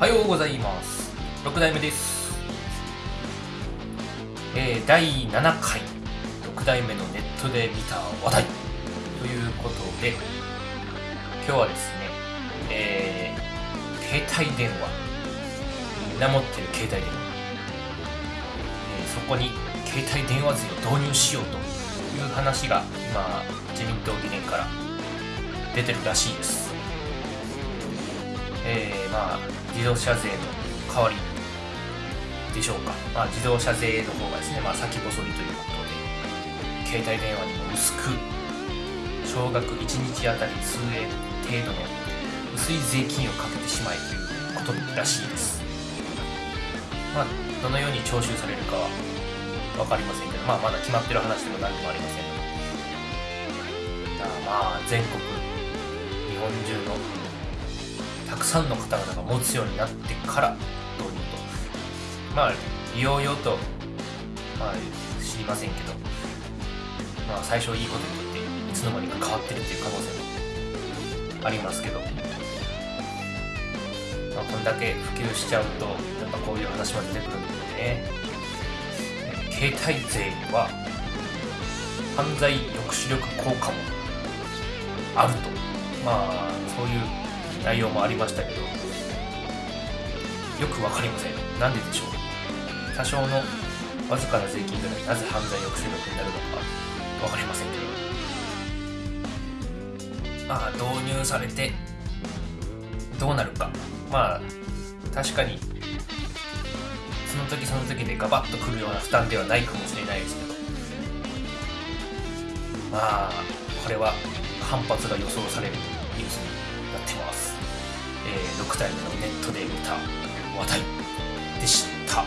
はようございます。6代目です。えー、第7回。6代目のネットで見た話題。ということで今日はですねえー、携帯電話。みんな持ってる携帯電話、えー、そこに携帯電話税を導入しようという話が今自民党議連から出てるらしいです。えー、まあ自動車税の代わりでしょうか、まあ、自動車税の方がですね、まあ、先細りということで携帯電話にも薄く少額1日あたり数円程度の薄い税金をかけてしまえということらしいです。まあどのように徴収されるかは分かりませんけど、まあ、まだ決まってる話でも何でもありません。まあ全国日本中のたくさんの方々が持つようになってから導入と。まあ利用用とまあ知りませんけどまあ最初いいことによっていつの間にか変わってるっていう可能性もありますけど、まあ、こんだけ普及しちゃうとやっぱこういう話も出てくるんでね。携帯税は犯罪抑止力効果もあると。まあそういう内容もありましたけどよく分かりません。なんででしょう。多少のわずかな税金がなぜ犯罪抑止力になるのか分かりませんけど。まあ導入されてどうなるか。まあ確かにその時その時でガバッとくるような負担ではないかもしれないですけど。まあこれは反発が予想されるニュースにってます、えー、6対2のネットで見た話題でした。